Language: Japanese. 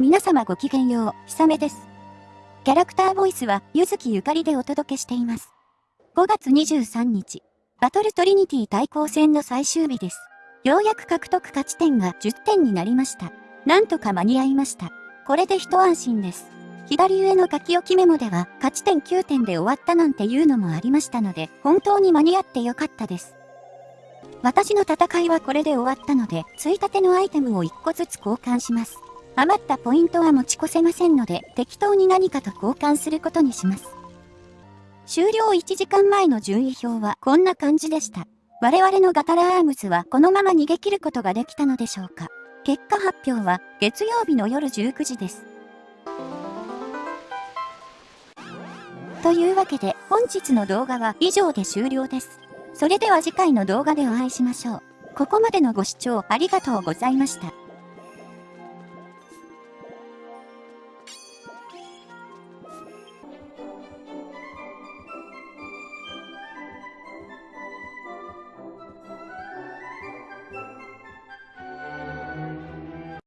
皆様ごきげんよう、ひさめです。キャラクターボイスは、ゆずきゆかりでお届けしています。5月23日、バトルトリニティ対抗戦の最終日です。ようやく獲得勝ち点が10点になりました。なんとか間に合いました。これで一安心です。左上の書き置きメモでは、勝ち点9点で終わったなんていうのもありましたので、本当に間に合ってよかったです。私の戦いはこれで終わったので、ついたてのアイテムを1個ずつ交換します。余ったポイントは持ち越せませんので、適当に何かと交換することにします。終了1時間前の順位表はこんな感じでした。我々のガタラアームズはこのまま逃げ切ることができたのでしょうか。結果発表は月曜日の夜19時です。というわけで本日の動画は以上で終了です。それでは次回の動画でお会いしましょう。ここまでのご視聴ありがとうございました。